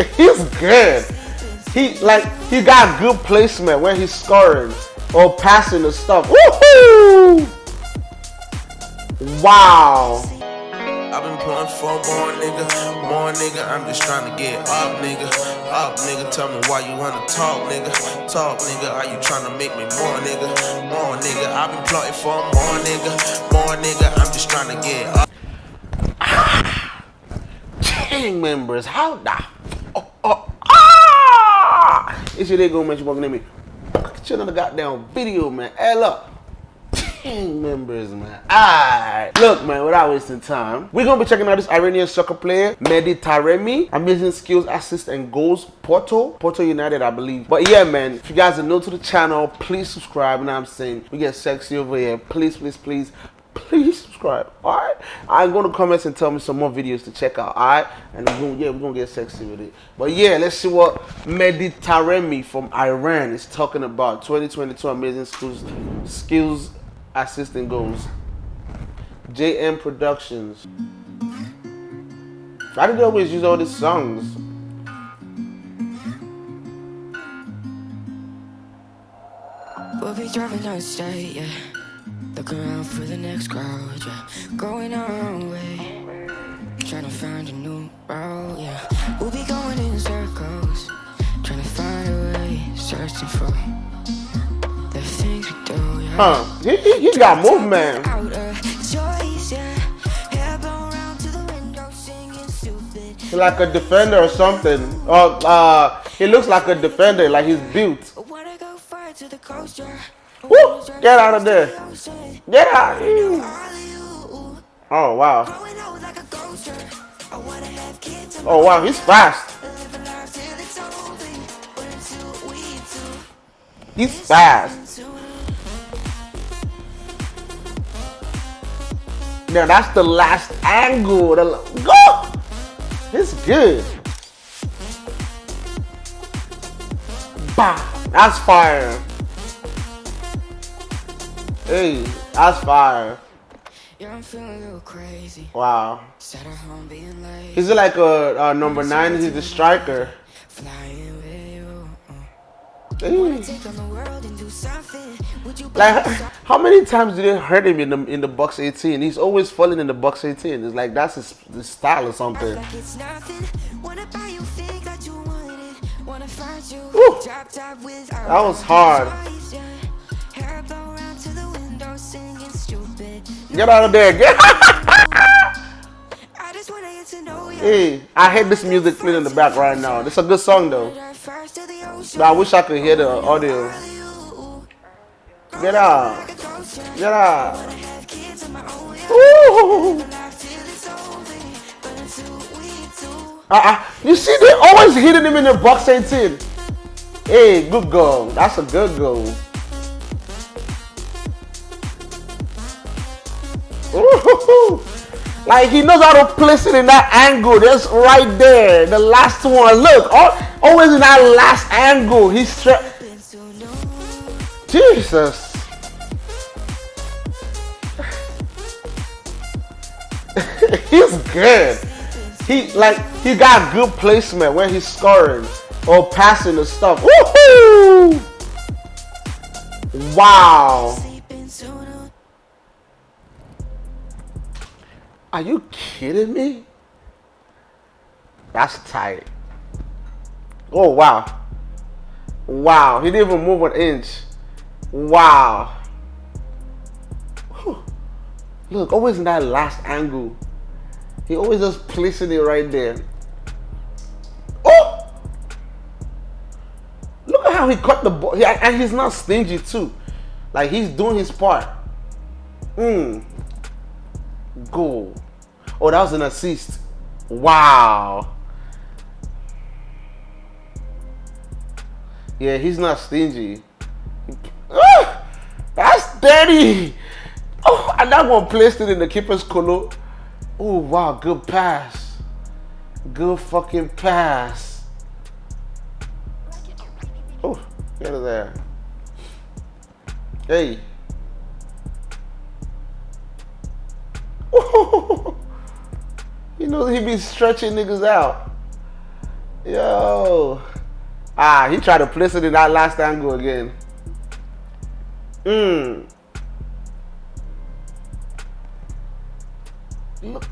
he's good. He like he got good placement when he's scoring or passing the stuff. Woohoo! Wow. I've been pulling for more nigga, more nigga. I'm just trying to get up, nigga. Up, nigga. Tell me why you wanna talk, nigga. Talk, nigga. Are you trying to make me more, nigga? More nigga. I've been plotting for more nigga, more nigga. I'm just trying to get up. Gang members, how the! It's your go man, you walking at me. Get you another goddamn video, man. L up. Gang members, man. Alright. Look, man, without wasting time, we're gonna be checking out this Iranian soccer player, Mehdi Taremi. Amazing skills, assists, and goals. Porto. Porto United, I believe. But yeah, man, if you guys are new to the channel, please subscribe. And I'm saying we get sexy over here. Please, please, please please subscribe. All right? I'm going to comments and tell me some more videos to check out. All right? And we're gonna, yeah we're gonna get sexy with it. But yeah let's see what Mehdi Taremi from iran is talking about. 2022 amazing skills skills assistant goals. Jm productions. Why do they always use all these songs? We'll be driving state, yeah. Look around for the next crowd, yeah. Going our own way. Trying to find a new route, yeah. We'll be going in circles. Trying to find a way. Searching for the things we do, yeah. huh he, he, he got movement Out of choice, yeah. Hair blown round to the window, singing stupid. He's like a defender or something or uh he looks like a defender like he's built Woo! Get out of there. get out oh wow oh wow he's fast he's fast Now that's the last angle. Go! It's good. Bah! That's fire. Hey, that's fire. Yeah, I'm feeling a little crazy. Wow. Sat at home being late. Is it like a, a number nine? Is he the striker? Flying with you. uh. Hey. Take on the world and do something. Would you Like, how many times did they hurt him in the in the box 18? He's always falling in the box 18. It's like that's his, his style or something. like it's nothing? Wanna buy you think that was want Get out of there. Get I just wanna get to know you. Hey, I hate this music playing in the back right now. It's a good song though. Dive first to the ocean. But I wish I could hear the audio. Get out. Like a ghost, yeah. Get out. Wanna have kids of my own, yeah. Woo! Life till it's over. But until we do. Uh-uh. You see, they always hitting him in the box 18. Hey, good goal. That's a good goal. Like he knows how to place it in that angle. That's right there. The last one. Look, al- always in that last angle. He's. Jesus. he's good. He like he got good placement when he's scoring or passing the stuff. Woohoo! Wow. Are you kidding me? That's tight. Oh wow. Wow. He didn't even move an inch. Wow. Whew. Look, always in that last angle. He always just placing it right there. Oh! Look at how he cut the ball. And he's not stingy too. Like he's doing his part. Mm. Goal. Oh, that was an assist. Wow. Yeah, he's not stingy. Ah, that's dirty. Oh, and that one placed it in the keeper's colo. Oh, wow, good pass. Good fucking pass. Oh, get of there. Hey. you know he be stretching niggas out. Yo. Ah, he tried to place it in that last angle again. Mmm.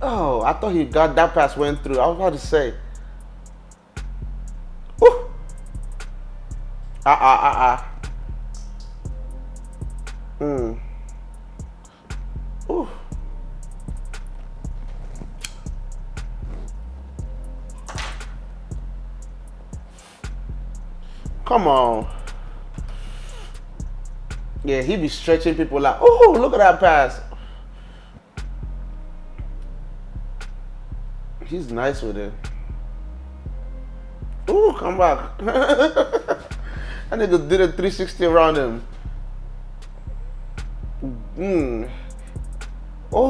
Oh, I thought he got that pass went through. I was about to say. Ah, ah, ah, ah. Hmm. Ooh. Come on. Yeah, he be stretching people out. Oh, look at that pass. He's nice with it. Oh, come back. that nigga did a 360 around him. Mm. Oh,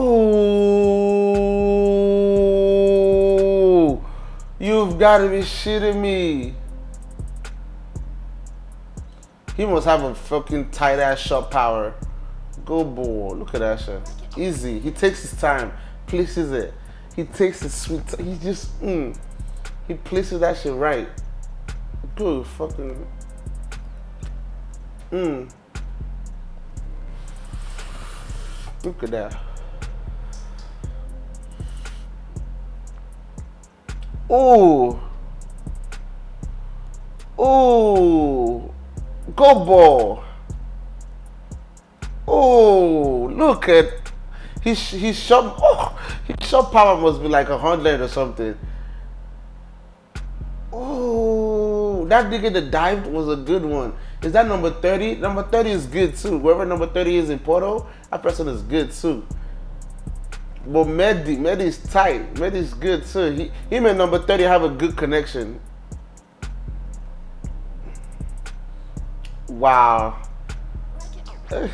you've got to be shitting me. He must have a fucking tight ass shot power. Go ball. Look at that shit. Easy. He takes his time, places it. He takes his sweet. He just, mm. He places that shit right. Good fucking. Mmm. Look at that. Oh. Oh. Go ball. Oh, look at his his shot. Oh, his shot power must be like a hundred or something. Oh, that nigga that dived was a good one. Is that number 30? Number 30 is good too. Whoever number 30 is in Porto, that person is good too. But Mehdi, Mehdi is tight. Mehdi is good too. He, him and number 30 have a good connection. Wow. Eh,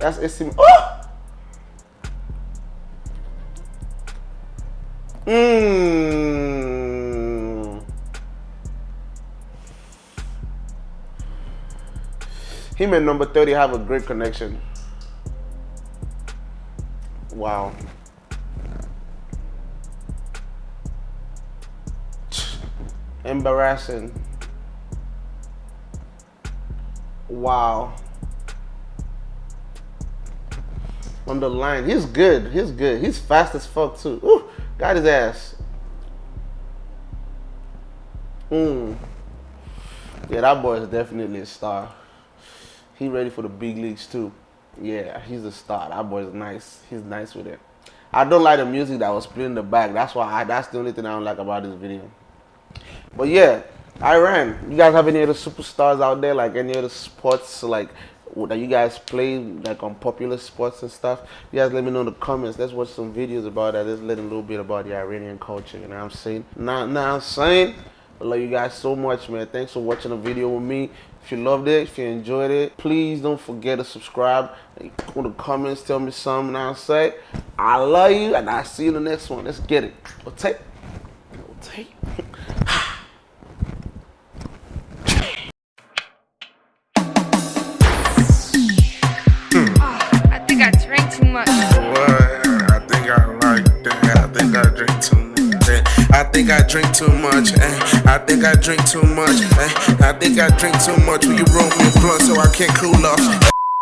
that's AC. Oh! Mmm. Him and number 30 have a great connection. Wow. Embarrassing. Wow. On the line. He's good. He's good. He's fast as fuck too. Ooh, got his ass. Mm. Yeah, that boy is definitely a star. He ready for the big leagues too. Yeah, he's a star. That boy's nice. He's nice with it. I don't like the music that was playing in the back. That's why I, that's the only thing I don't like about this video. But yeah, Iran. You guys have any other superstars out there, like any other sports, like that you guys play, like on popular sports and stuff? You guys let me know in the comments. Let's watch some videos about that. Let's learn a little bit about the Iranian culture. You know what I'm saying? Now, now I'm saying. I love you guys so much, man. Thanks for watching the video with me. If you loved it, if you enjoyed it, please don't forget to subscribe. In the comments, tell me something. I'll say, I love you, and I'll see you in the next one. Let's get it. We'll take. We'll take. think I like that I think I drink too much. I think I drink too much. Eh? I think I drink too much. Eh? I think I drink too much. Will you roll me a blunt so I can't cool off?